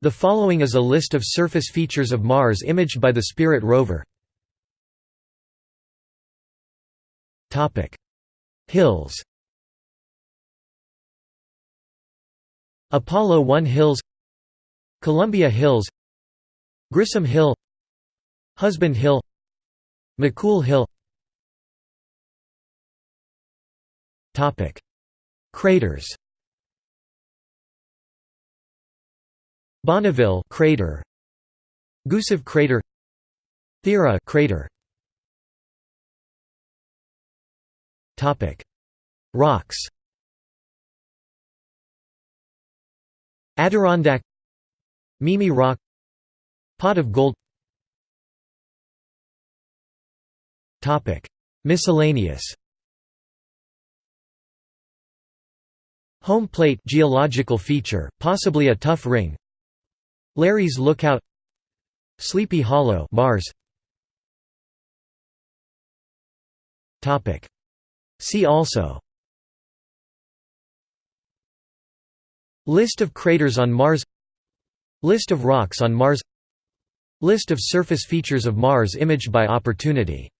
The following is a list of surface features of Mars imaged by the Spirit rover. Hills. Apollo 1 Hills. Columbia Hills. Grissom Hill. Husband Hill. McCool Hill. Craters Bonneville crater. Gusev crater. Thira crater. Topic. Rocks. Adirondack. Mimi Rock. Pot of Gold. Topic. Miscellaneous. Home plate geological feature, possibly a tuff ring Larry's Lookout Sleepy Hollow Mars. Topic. See also. List of craters on Mars. List of rocks on Mars. List of surface features of Mars imaged by Opportunity